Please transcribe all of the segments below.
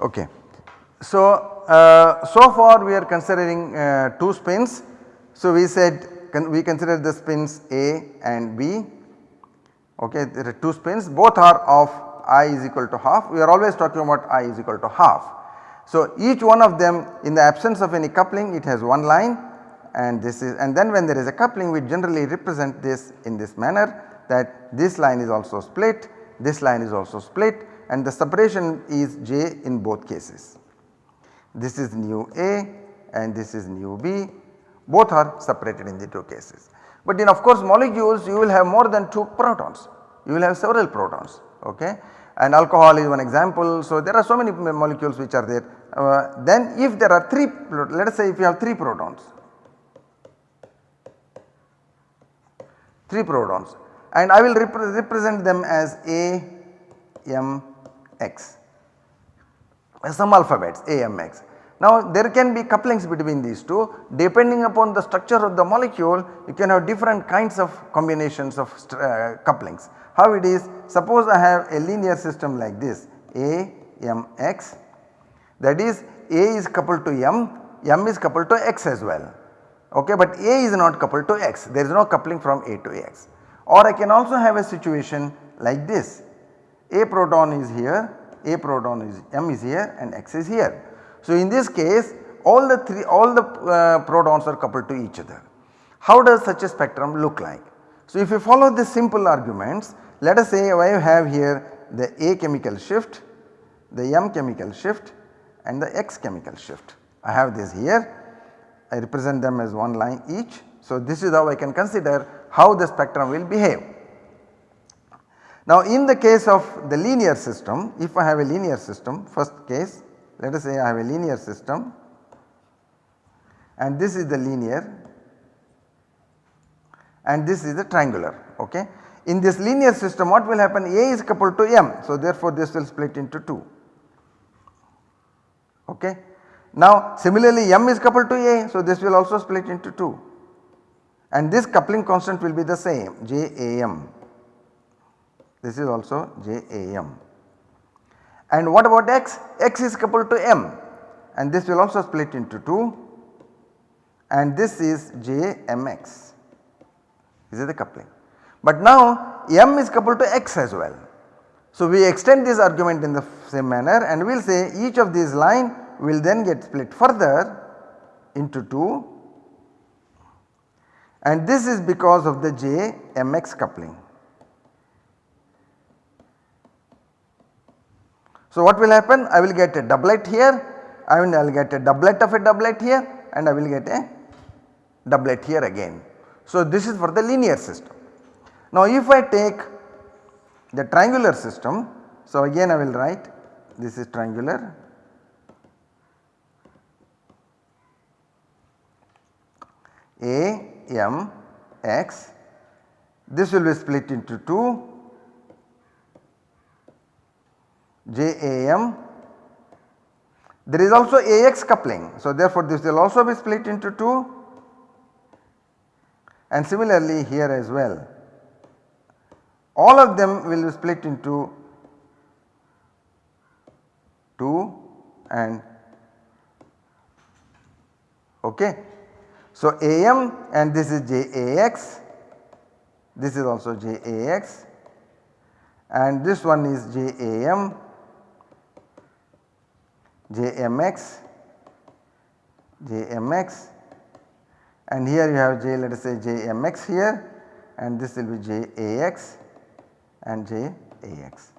Okay. So, uh, so far we are considering uh, 2 spins. So, we said con we consider the spins A and B okay there are 2 spins both are of i is equal to half we are always talking about i is equal to half. So, each one of them in the absence of any coupling it has one line and this is and then when there is a coupling we generally represent this in this manner that this line is also split, this line is also split and the separation is j in both cases. This is nu A and this is nu B both are separated in the 2 cases. But in of course molecules you will have more than 2 protons, you will have several protons okay and alcohol is one example. So, there are so many molecules which are there. Uh, then if there are 3 let us say if you have 3 protons 3 protons and I will repre represent them as A, M, X. Some alphabets A, M, X. Now there can be couplings between these two. Depending upon the structure of the molecule you can have different kinds of combinations of uh, couplings. How it is suppose I have a linear system like this A, M, X. That is A is coupled to M, M is coupled to X as well. Okay but A is not coupled to X. There is no coupling from A to X. Or I can also have a situation like this A proton is here, A proton is M is here and X is here. So in this case all the three all the uh, protons are coupled to each other. How does such a spectrum look like? So if you follow this simple arguments let us say I have here the A chemical shift, the M chemical shift and the X chemical shift. I have this here I represent them as one line each. So, this is how I can consider how the spectrum will behave. Now, in the case of the linear system, if I have a linear system first case let us say I have a linear system and this is the linear and this is the triangular ok. In this linear system what will happen A is coupled to M so therefore this will split into 2 ok. Now similarly M is coupled to A so this will also split into 2 and this coupling constant will be the same JAM this is also JAM. And what about X? X is coupled to M and this will also split into 2 and this is JMX this is the coupling. But now M is coupled to X as well. So we extend this argument in the same manner and we will say each of these line will then get split further into 2 and this is because of the JMX coupling. So what will happen? I will get a doublet here, I mean I will get a doublet of a doublet here and I will get a doublet here again. So this is for the linear system. Now if I take the triangular system, so again I will write this is triangular A M X this will be split into 2 J A M there is also AX coupling. So, therefore, this will also be split into 2 and similarly here as well. All of them will be split into 2 and okay. So, AM and this is JAX, this is also JAX and this one is JAM, JMX, JMX and here you have J let us say JMX here and this will be JAX and JAX.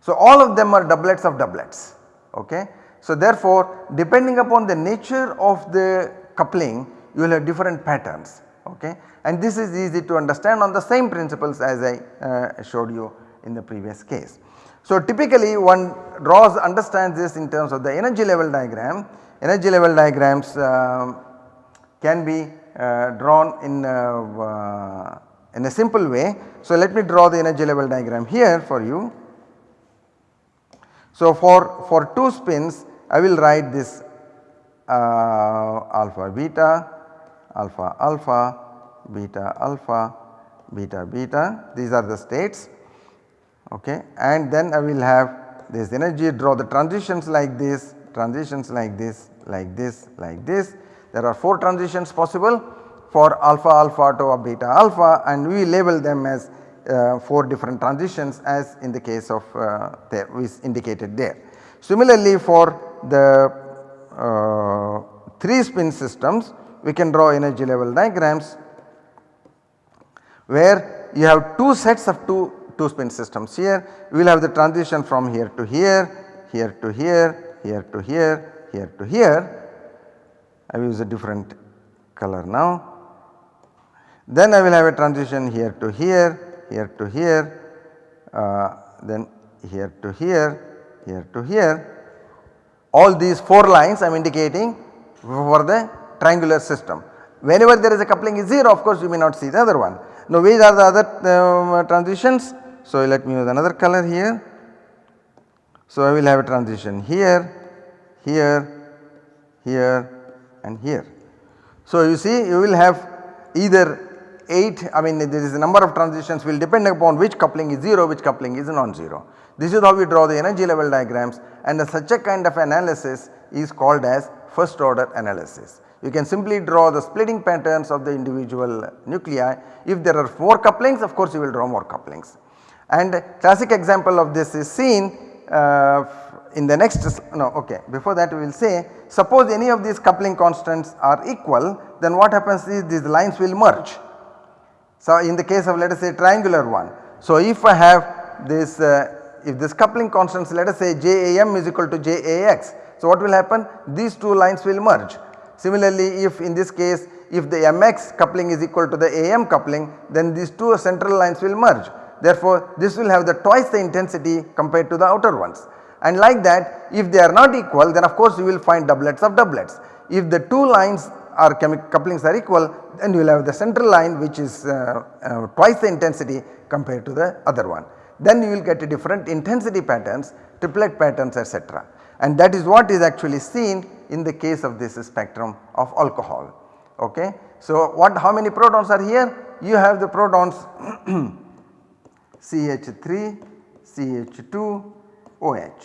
So, all of them are doublets of doublets ok. So, therefore, depending upon the nature of the coupling you will have different patterns okay and this is easy to understand on the same principles as I uh, showed you in the previous case. So typically one draws understands this in terms of the energy level diagram, energy level diagrams uh, can be uh, drawn in, uh, in a simple way. So let me draw the energy level diagram here for you. So for, for 2 spins I will write this uh, alpha beta alpha alpha, beta alpha, beta beta these are the states okay and then I will have this energy draw the transitions like this, transitions like this, like this, like this. There are 4 transitions possible for alpha alpha to beta alpha and we label them as uh, 4 different transitions as in the case of uh, there is indicated there. Similarly for the uh, 3 spin systems we can draw energy level diagrams where you have 2 sets of 2 2 spin systems here we will have the transition from here to here, here to here, here to here, here to here. I will use a different color now. Then I will have a transition here to here, here to here, uh, then here to here, here to here. All these 4 lines I am indicating for the triangular system. Whenever there is a coupling is 0 of course you may not see the other one. Now which are the other um, transitions? So let me use another color here. So I will have a transition here, here, here and here. So you see you will have either 8 I mean there is a number of transitions will depend upon which coupling is 0 which coupling is non-zero. This is how we draw the energy level diagrams and such a kind of analysis is called as first order analysis. You can simply draw the splitting patterns of the individual nuclei. If there are 4 couplings of course you will draw more couplings. And classic example of this is seen uh, in the next no okay before that we will say suppose any of these coupling constants are equal then what happens is these lines will merge so, in the case of let us say triangular one. So, if I have this uh, if this coupling constants let us say JAM is equal to JAX. So, what will happen? These two lines will merge. Similarly, if in this case if the MX coupling is equal to the AM coupling then these two central lines will merge. Therefore, this will have the twice the intensity compared to the outer ones. And like that if they are not equal then of course you will find doublets of doublets. If the two lines are couplings are equal then you will have the central line which is uh, uh, twice the intensity compared to the other one. Then you will get a different intensity patterns, triplet patterns etc. And that is what is actually seen in the case of this spectrum of alcohol. Okay. So, what how many protons are here? You have the protons CH3, CH2, OH.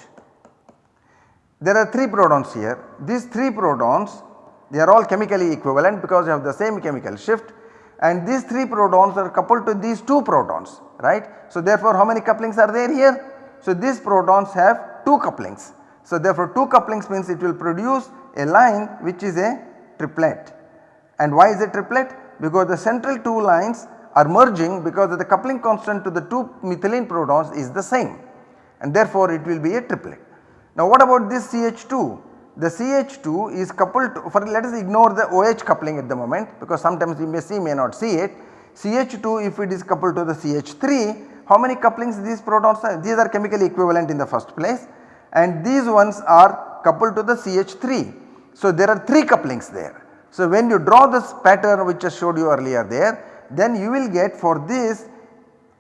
There are 3 protons here. These 3 protons they are all chemically equivalent because you have the same chemical shift and these 3 protons are coupled to these 2 protons right. So therefore how many couplings are there here? So these protons have 2 couplings. So therefore 2 couplings means it will produce a line which is a triplet. And why is it triplet? Because the central 2 lines are merging because the coupling constant to the 2 methylene protons is the same and therefore it will be a triplet. Now what about this CH2? the CH2 is coupled to, for let us ignore the OH coupling at the moment because sometimes you may see may not see it. CH2 if it is coupled to the CH3 how many couplings these protons are these are chemically equivalent in the first place and these ones are coupled to the CH3. So there are 3 couplings there. So when you draw this pattern which I showed you earlier there then you will get for this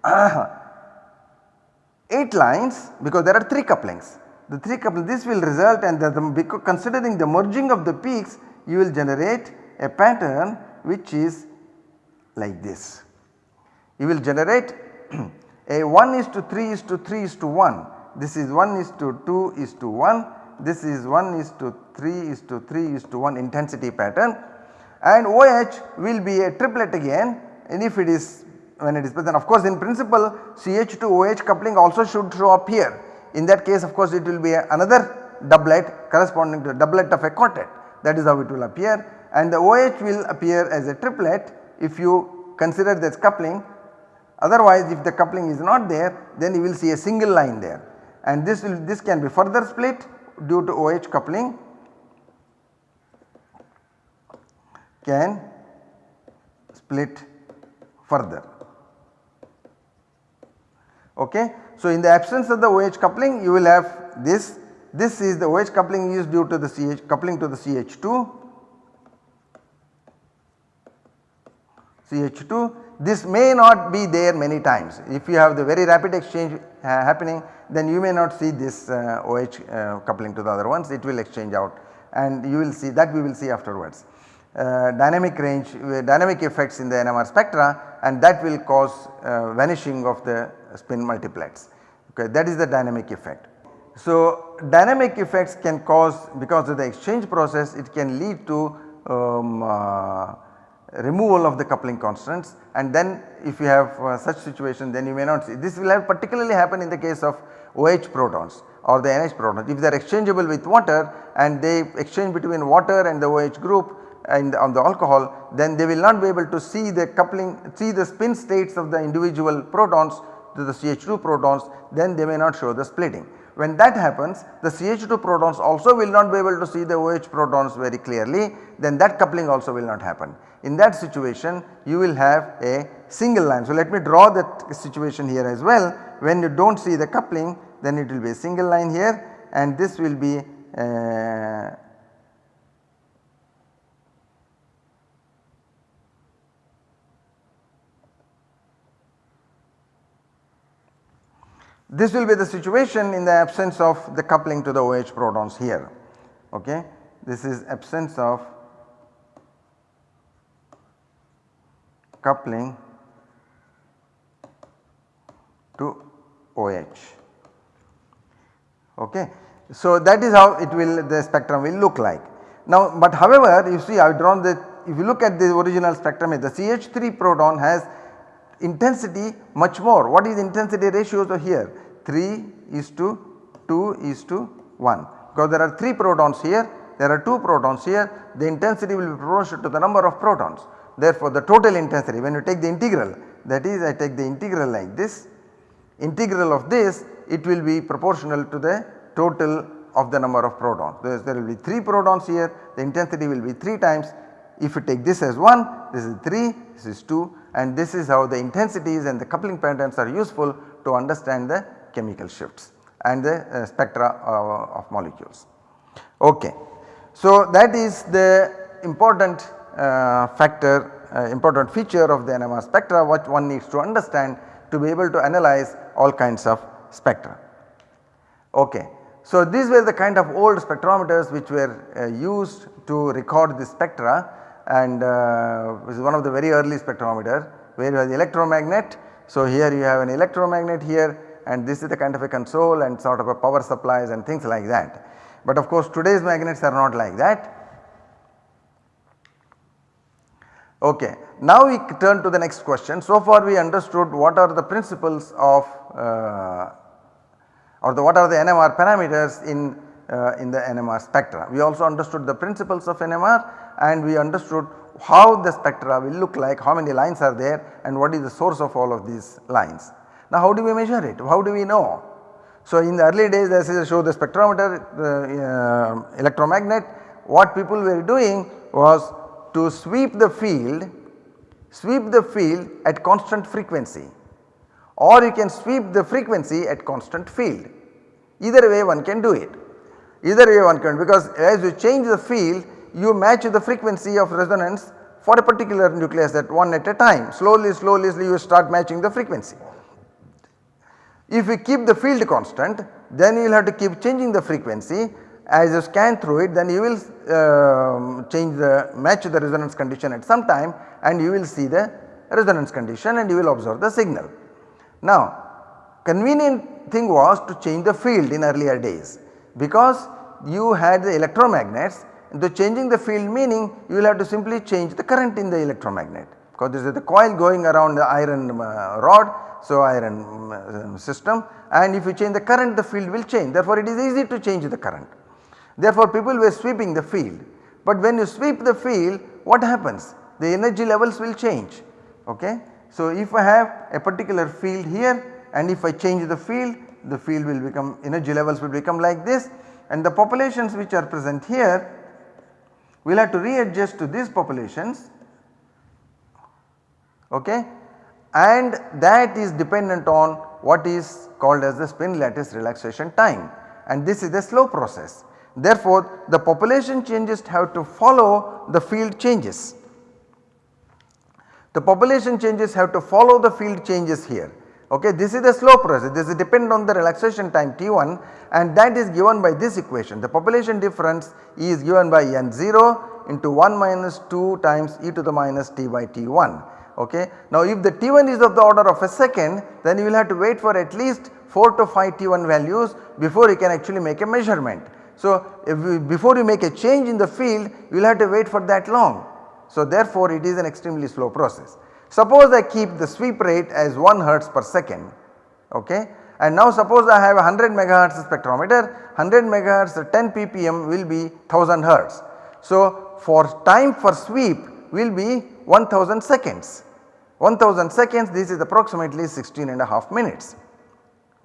8 lines because there are 3 couplings. The 3 couple this will result and the, the, considering the merging of the peaks you will generate a pattern which is like this. You will generate a 1 is to 3 is to 3 is to 1 this is 1 is to 2 is to 1 this is 1 is to 3 is to 3 is to 1 intensity pattern. And OH will be a triplet again and if it is when it is present of course in principle CH to OH coupling also should show up here. In that case of course it will be another doublet corresponding to a doublet of a quartet. That is how it will appear. And the OH will appear as a triplet if you consider this coupling. Otherwise if the coupling is not there then you will see a single line there. And this will this can be further split due to OH coupling. Can split further. Okay. So, in the absence of the OH coupling you will have this, this is the OH coupling is due to the CH coupling to the CH2, CH2 this may not be there many times. If you have the very rapid exchange uh, happening then you may not see this uh, OH uh, coupling to the other ones. It will exchange out. And you will see that we will see afterwards. Uh, dynamic range uh, dynamic effects in the NMR spectra and that will cause uh, vanishing of the spin multiplets okay that is the dynamic effect. So, dynamic effects can cause because of the exchange process it can lead to um, uh, removal of the coupling constants and then if you have uh, such situation then you may not see. This will have particularly happen in the case of OH protons or the NH protons. If they are exchangeable with water and they exchange between water and the OH group and on the alcohol then they will not be able to see the coupling see the spin states of the individual protons to the CH2 protons then they may not show the splitting. When that happens the CH2 protons also will not be able to see the OH protons very clearly then that coupling also will not happen. In that situation you will have a single line. So let me draw that situation here as well when you do not see the coupling then it will be a single line here and this will be uh, This will be the situation in the absence of the coupling to the OH protons here. Okay. This is absence of coupling to OH. Okay. So, that is how it will the spectrum will look like. Now, but however, you see I have drawn the if you look at the original spectrum the CH3 proton has intensity much more. What is intensity ratio here? 3 is to 2 is to 1 because there are 3 protons here, there are 2 protons here, the intensity will be proportional to the number of protons. Therefore, the total intensity when you take the integral that is I take the integral like this, integral of this it will be proportional to the total of the number of protons. There, there will be 3 protons here, the intensity will be 3 times. If you take this as 1, this is 3, this is 2 and this is how the intensities and the coupling patterns are useful to understand the chemical shifts and the uh, spectra uh, of molecules. Okay. So that is the important uh, factor uh, important feature of the NMR spectra what one needs to understand to be able to analyze all kinds of spectra. Okay. So these were the kind of old spectrometers which were uh, used to record the spectra and uh, this is one of the very early spectrometer where you have the electromagnet. So here you have an electromagnet here and this is the kind of a console and sort of a power supplies and things like that. But of course today's magnets are not like that. Okay. Now we turn to the next question. So far we understood what are the principles of uh, or the what are the NMR parameters in uh, in the NMR spectra. We also understood the principles of NMR and we understood how the spectra will look like, how many lines are there and what is the source of all of these lines. Now how do we measure it? How do we know? So in the early days as I show the spectrometer the uh, electromagnet what people were doing was to sweep the field, sweep the field at constant frequency or you can sweep the frequency at constant field. Either way one can do it. Either way one can because as you change the field you match the frequency of resonance for a particular nucleus at one at a time slowly slowly you start matching the frequency. If you keep the field constant then you will have to keep changing the frequency as you scan through it then you will uh, change the match the resonance condition at some time and you will see the resonance condition and you will observe the signal. Now convenient thing was to change the field in earlier days because you had the electromagnets the changing the field meaning you will have to simply change the current in the electromagnet because this is the coil going around the iron uh, rod so iron um, system and if you change the current the field will change therefore it is easy to change the current. Therefore people were sweeping the field but when you sweep the field what happens the energy levels will change okay. So if I have a particular field here and if I change the field the field will become energy levels will become like this and the populations which are present here we will have to readjust to these populations okay and that is dependent on what is called as the spin lattice relaxation time and this is a slow process. Therefore, the population changes have to follow the field changes. The population changes have to follow the field changes here. Okay, this is a slow process, this is depend on the relaxation time T1 and that is given by this equation. The population difference is given by N0 into 1 minus 2 times e to the minus t by T1 okay. Now if the T1 is of the order of a second then you will have to wait for at least 4 to 5 T1 values before you can actually make a measurement. So you, before you make a change in the field you will have to wait for that long. So therefore it is an extremely slow process. Suppose I keep the sweep rate as 1 hertz per second okay and now suppose I have a 100 megahertz spectrometer 100 megahertz 10 ppm will be 1000 hertz. So for time for sweep will be 1000 seconds 1000 seconds this is approximately 16 and a half minutes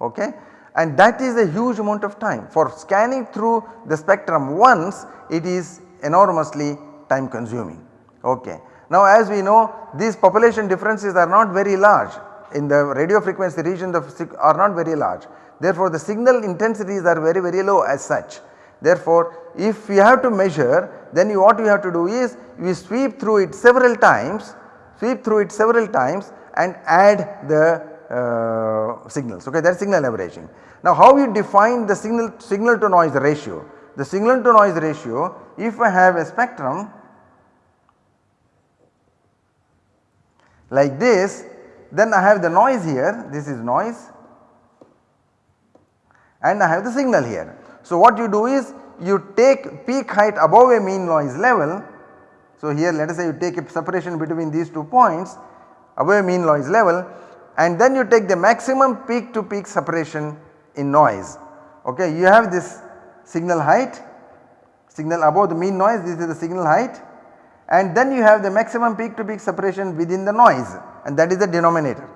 okay and that is a huge amount of time for scanning through the spectrum once it is enormously time consuming okay. Now as we know these population differences are not very large in the radio frequency region the are not very large therefore the signal intensities are very very low as such. Therefore if we have to measure then you, what you have to do is we sweep through it several times sweep through it several times and add the uh, signals okay that is signal averaging. Now how you define the signal signal to noise ratio? The signal to noise ratio if I have a spectrum like this then I have the noise here this is noise and I have the signal here. So what you do is you take peak height above a mean noise level. So here let us say you take a separation between these two points above a mean noise level and then you take the maximum peak to peak separation in noise. Okay, you have this signal height, signal above the mean noise this is the signal height and then you have the maximum peak to peak separation within the noise. And that is the denominator.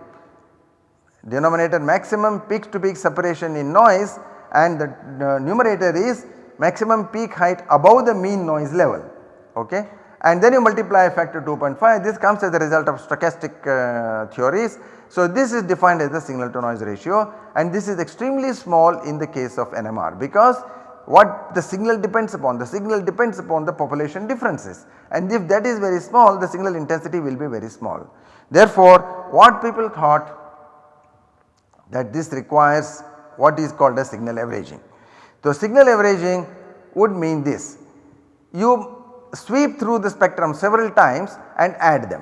Denominator maximum peak to peak separation in noise. And the uh, numerator is maximum peak height above the mean noise level. Okay? And then you multiply factor 2.5 this comes as a result of stochastic uh, theories. So this is defined as the signal to noise ratio. And this is extremely small in the case of NMR because what the signal depends upon the signal depends upon the population differences and if that is very small the signal intensity will be very small. Therefore what people thought that this requires what is called as signal averaging. So signal averaging would mean this you sweep through the spectrum several times and add them.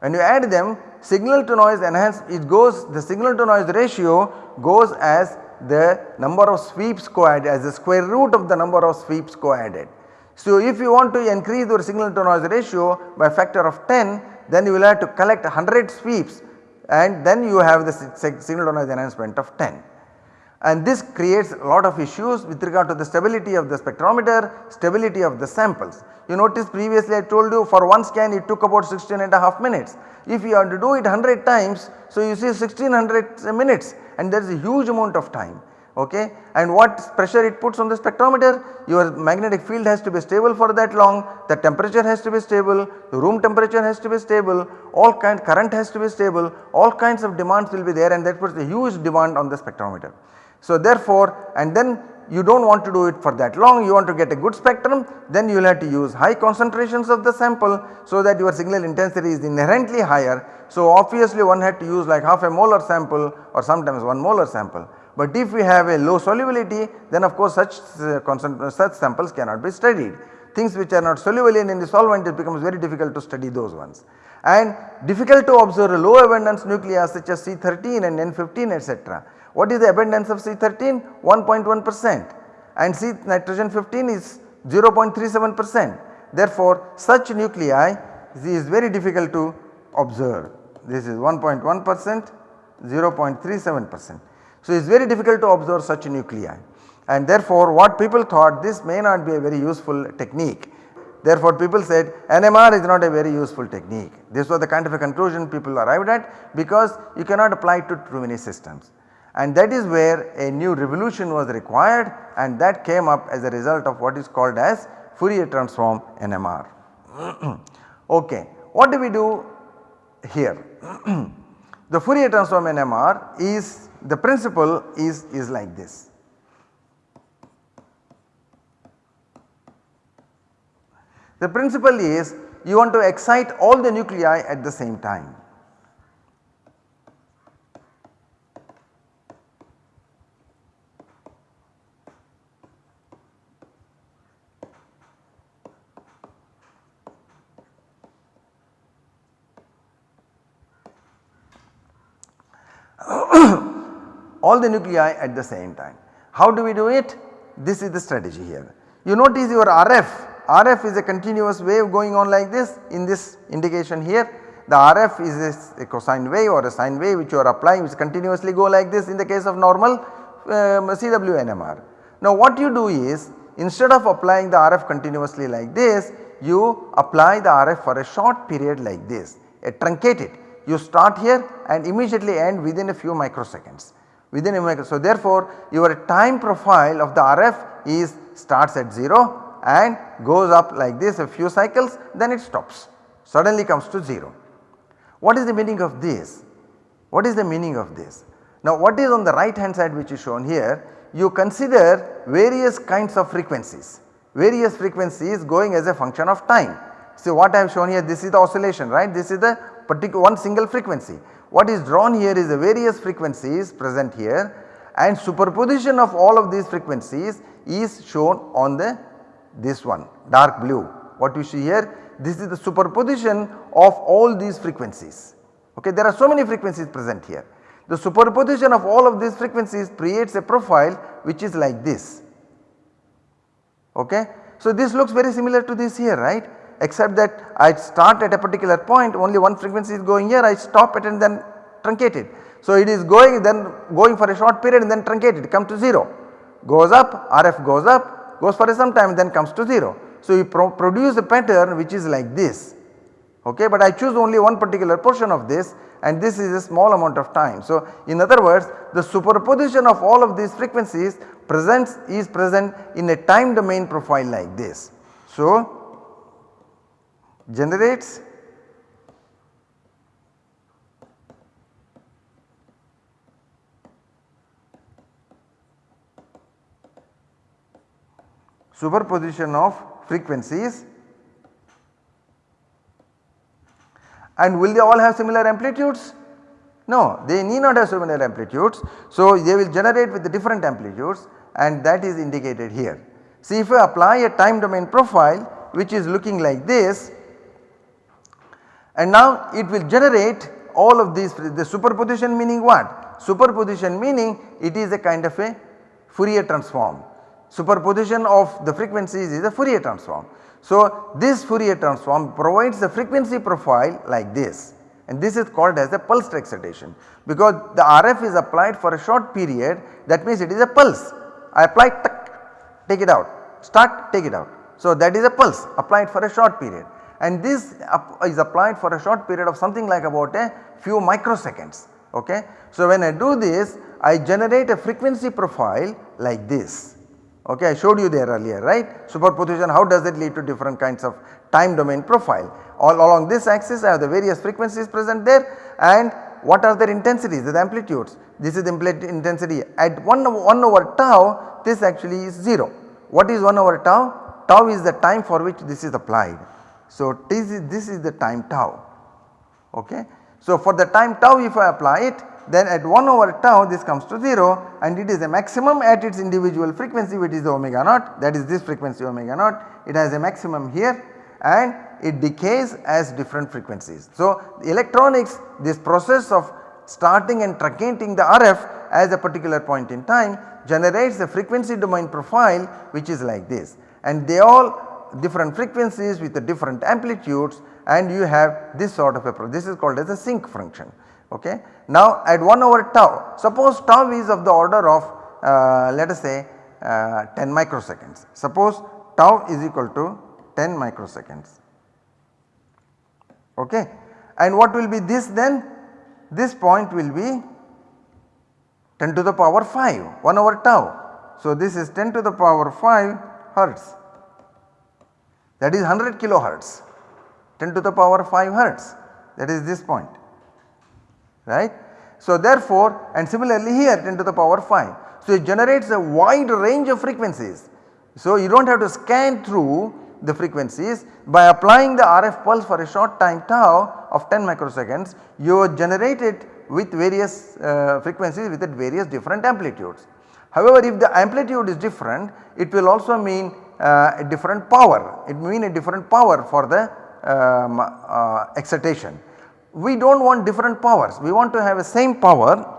When you add them signal to noise enhance it goes the signal to noise ratio goes as the number of sweeps co-added as the square root of the number of sweeps co-added. So if you want to increase your signal to noise ratio by factor of 10 then you will have to collect 100 sweeps and then you have the signal to noise enhancement of 10 and this creates a lot of issues with regard to the stability of the spectrometer, stability of the samples. You notice previously I told you for one scan it took about 16 and a half minutes. If you have to do it 100 times so you see 1600 minutes and there is a huge amount of time okay and what pressure it puts on the spectrometer your magnetic field has to be stable for that long the temperature has to be stable the room temperature has to be stable all kind current has to be stable all kinds of demands will be there and that puts a huge demand on the spectrometer. So therefore and then you do not want to do it for that long you want to get a good spectrum then you will have to use high concentrations of the sample so that your signal intensity is inherently higher. So obviously one had to use like half a molar sample or sometimes 1 molar sample. But if we have a low solubility then of course such uh, such samples cannot be studied. Things which are not soluble in any solvent it becomes very difficult to study those ones. And difficult to observe low abundance nuclei such as C13 and N15 etc. What is the abundance of C13? 1.1 percent and C nitrogen 15 is 0.37 percent. Therefore, such nuclei is very difficult to observe. This is 1.1 percent 0.37 percent. So, it is very difficult to observe such nuclei and therefore what people thought this may not be a very useful technique. Therefore people said NMR is not a very useful technique. This was the kind of a conclusion people arrived at because you cannot apply it to too many systems and that is where a new revolution was required and that came up as a result of what is called as Fourier transform NMR. okay, what do we do here? the Fourier transform NMR is the principle is, is like this. The principle is you want to excite all the nuclei at the same time. All the nuclei at the same time. How do we do it? This is the strategy here. You notice your RF, RF is a continuous wave going on like this in this indication here. The RF is a, cosine wave or a sine wave which you are applying which continuously go like this in the case of normal um, CWNMR. Now what you do is instead of applying the RF continuously like this you apply the RF for a short period like this, a truncate it. You start here and immediately end within a few microseconds within a micro. So therefore your time profile of the RF is starts at 0 and goes up like this a few cycles then it stops suddenly comes to 0. What is the meaning of this? What is the meaning of this? Now what is on the right hand side which is shown here you consider various kinds of frequencies, various frequencies going as a function of time. See what I have shown here this is the oscillation right this is the particular one single frequency. What is drawn here is the various frequencies present here and superposition of all of these frequencies is shown on the this one dark blue. What you see here this is the superposition of all these frequencies. Okay, there are so many frequencies present here. The superposition of all of these frequencies creates a profile which is like this. Okay. So this looks very similar to this here right except that I start at a particular point only one frequency is going here I stop it and then truncate it. So it is going then going for a short period and then truncated come to 0 goes up RF goes up goes for some time then comes to 0. So you pro produce a pattern which is like this okay but I choose only one particular portion of this and this is a small amount of time. So in other words the superposition of all of these frequencies presents is present in a time domain profile like this. So generates superposition of frequencies and will they all have similar amplitudes? No, they need not have similar amplitudes. So, they will generate with the different amplitudes and that is indicated here. See if I apply a time domain profile which is looking like this and now it will generate all of these the superposition meaning what? Superposition meaning it is a kind of a Fourier transform. Superposition of the frequencies is a Fourier transform. So this Fourier transform provides a frequency profile like this and this is called as a pulsed excitation because the RF is applied for a short period that means it is a pulse. I apply take it out, start take it out. So that is a pulse applied for a short period and this is applied for a short period of something like about a few microseconds ok. So when I do this I generate a frequency profile like this ok I showed you there earlier right? Superposition how does it lead to different kinds of time domain profile? All along this axis I have the various frequencies present there. And what are their intensities? The amplitudes. This is the intensity at 1 1 over tau this actually is 0 what is 1 over tau? Tau is the time for which this is applied so, this is, this is the time tau ok. So, for the time tau if I apply it then at 1 over tau this comes to 0 and it is a maximum at its individual frequency which is the omega naught that is this frequency omega naught it has a maximum here and it decays as different frequencies. So, electronics this process of starting and truncating the RF as a particular point in time generates a frequency domain profile which is like this and they all different frequencies with the different amplitudes and you have this sort of a this is called as a sinc function ok. Now at 1 over tau suppose tau is of the order of uh, let us say uh, 10 microseconds suppose tau is equal to 10 microseconds ok and what will be this then this point will be 10 to the power 5 1 over tau. So this is 10 to the power 5 hertz that is 100 kilohertz 10 to the power 5 hertz that is this point right. So therefore and similarly here 10 to the power 5. So it generates a wide range of frequencies. So you do not have to scan through the frequencies by applying the RF pulse for a short time tau of 10 microseconds you generate it with various uh, frequencies with various different amplitudes. However, if the amplitude is different it will also mean a different power, it mean a different power for the um, uh, excitation. We do not want different powers, we want to have a same power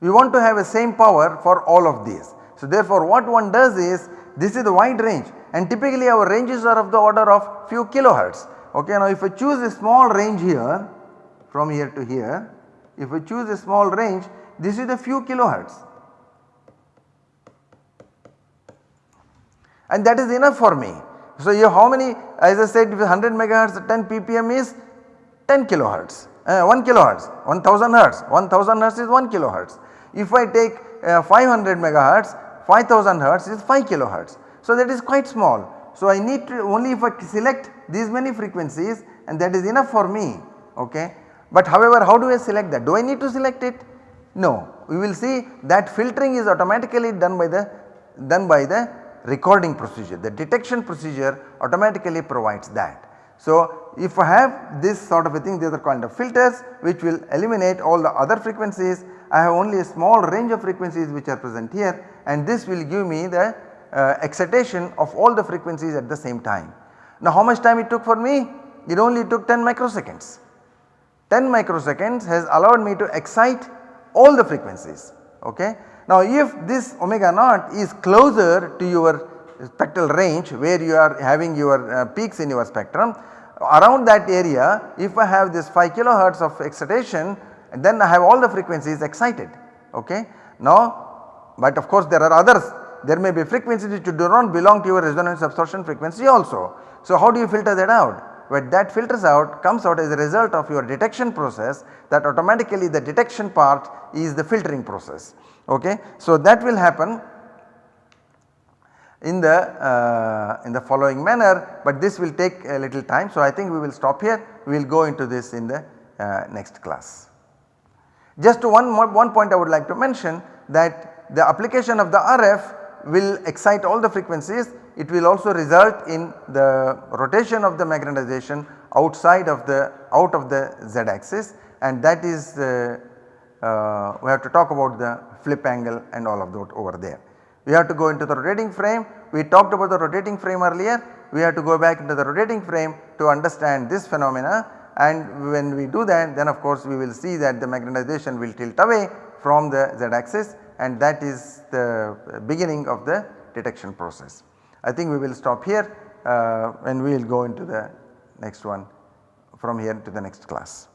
We want to have a same power for all of these. So therefore what one does is this is the wide range and typically our ranges are of the order of few kilohertz. Okay, now if I choose a small range here from here to here, if I choose a small range this is a few kilohertz and that is enough for me. So you how many as I said 100 megahertz 10 ppm is 10 kilohertz, uh, 1 kilohertz, 1000 hertz, 1000 hertz is 1 kilohertz. If I take uh, 500 megahertz, 5000 hertz is 5 kilohertz. So that is quite small. So I need to only if I select these many frequencies and that is enough for me okay. But however how do I select that? Do I need to select it? No, we will see that filtering is automatically done by the done by the recording procedure. The detection procedure automatically provides that. So, if I have this sort of a thing these are called the filters which will eliminate all the other frequencies. I have only a small range of frequencies which are present here and this will give me the uh, excitation of all the frequencies at the same time. Now how much time it took for me? It only took 10 microseconds. 10 microseconds has allowed me to excite all the frequencies okay. Now if this omega naught is closer to your spectral range where you are having your uh, peaks in your spectrum around that area if I have this 5 kilohertz of excitation then I have all the frequencies excited okay. Now but of course there are others there may be frequencies which do not belong to your resonance absorption frequency also. So how do you filter that out? But that filters out comes out as a result of your detection process that automatically the detection part is the filtering process okay. So that will happen in the uh, in the following manner but this will take a little time. So I think we will stop here we will go into this in the uh, next class. Just one one point I would like to mention that the application of the RF will excite all the frequencies it will also result in the rotation of the magnetization outside of the out of the z axis and that is uh, uh, we have to talk about the flip angle and all of that over there. We have to go into the rotating frame we talked about the rotating frame earlier we have to go back into the rotating frame to understand this phenomena and when we do that then of course we will see that the magnetization will tilt away from the z axis and that is the beginning of the detection process. I think we will stop here uh, and we will go into the next one from here to the next class.